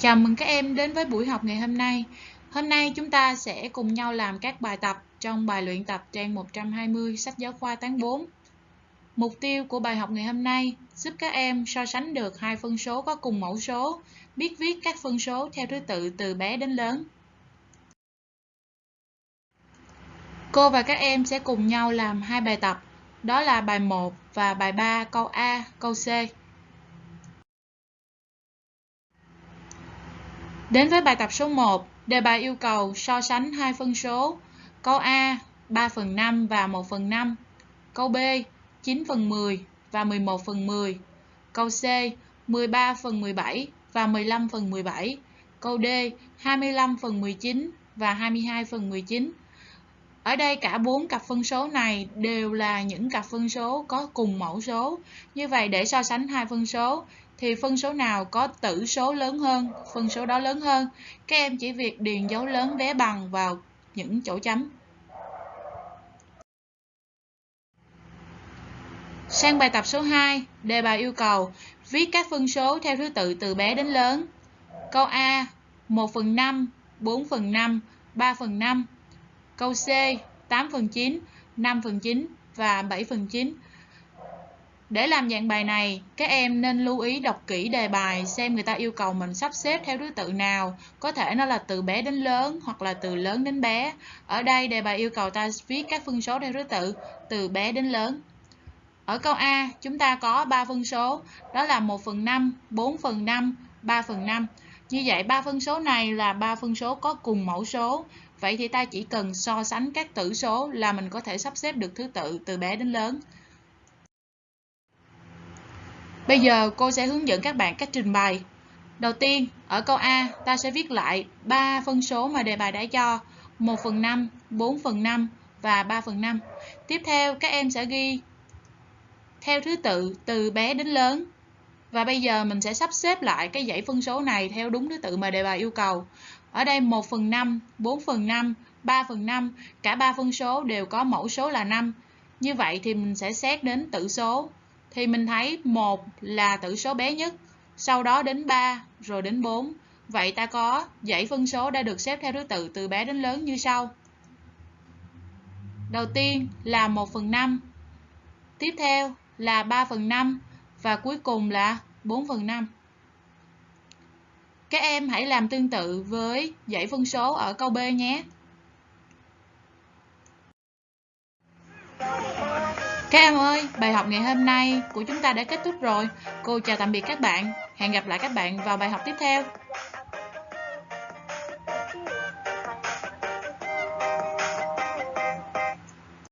Chào mừng các em đến với buổi học ngày hôm nay. Hôm nay chúng ta sẽ cùng nhau làm các bài tập trong bài luyện tập trang 120 sách giáo khoa tháng 4. Mục tiêu của bài học ngày hôm nay giúp các em so sánh được hai phân số có cùng mẫu số, biết viết các phân số theo thứ tự từ bé đến lớn. Cô và các em sẽ cùng nhau làm hai bài tập, đó là bài 1 và bài 3 câu A, câu C. Đến với bài tập số 1, đề bài yêu cầu so sánh hai phân số. Câu A 3 phần 5 và 1 phần 5. Câu B 9 phần 10 và 11 phần 10. Câu C 13 phần 17 và 15 phần 17. Câu D 25 phần 19 và 22 phần 19. Ở đây cả bốn cặp phân số này đều là những cặp phân số có cùng mẫu số. Như vậy để so sánh hai phân số thì phân số nào có tử số lớn hơn, phân số đó lớn hơn. Các em chỉ việc điền dấu lớn vé bằng vào những chỗ chấm. Sang bài tập số 2, đề bài yêu cầu viết các phân số theo thứ tự từ bé đến lớn. Câu A 1 phần 5, 4 phần 5, 3 phần 5. Câu C 8 phần 9, 5 phần 9 và 7 phần 9. Để làm dạng bài này, các em nên lưu ý đọc kỹ đề bài xem người ta yêu cầu mình sắp xếp theo thứ tự nào. Có thể nó là từ bé đến lớn hoặc là từ lớn đến bé. Ở đây đề bài yêu cầu ta viết các phân số theo thứ tự từ bé đến lớn. Ở câu A, chúng ta có 3 phân số, đó là 1 phần 5, 4 phần 5, 3 phần 5. Như vậy, ba phân số này là ba phân số có cùng mẫu số. Vậy thì ta chỉ cần so sánh các tử số là mình có thể sắp xếp được thứ tự từ bé đến lớn. Bây giờ cô sẽ hướng dẫn các bạn cách trình bày. Đầu tiên, ở câu A, ta sẽ viết lại 3 phân số mà đề bài đã cho, 1 phần 5, 4 phần 5 và 3 phần 5. Tiếp theo, các em sẽ ghi theo thứ tự từ bé đến lớn. Và bây giờ mình sẽ sắp xếp lại cái dãy phân số này theo đúng thứ tự mà đề bài yêu cầu. Ở đây 1 phần 5, 4 phần 5, 3 phần 5, cả ba phân số đều có mẫu số là 5. Như vậy thì mình sẽ xét đến tử số thì mình thấy một là tử số bé nhất, sau đó đến 3, rồi đến 4. Vậy ta có dãy phân số đã được xếp theo thứ tự từ bé đến lớn như sau. Đầu tiên là 1 phần 5, tiếp theo là 3 phần 5 và cuối cùng là 4 phần 5. Các em hãy làm tương tự với dãy phân số ở câu B nhé. Các em ơi, bài học ngày hôm nay của chúng ta đã kết thúc rồi. Cô chào tạm biệt các bạn. Hẹn gặp lại các bạn vào bài học tiếp theo.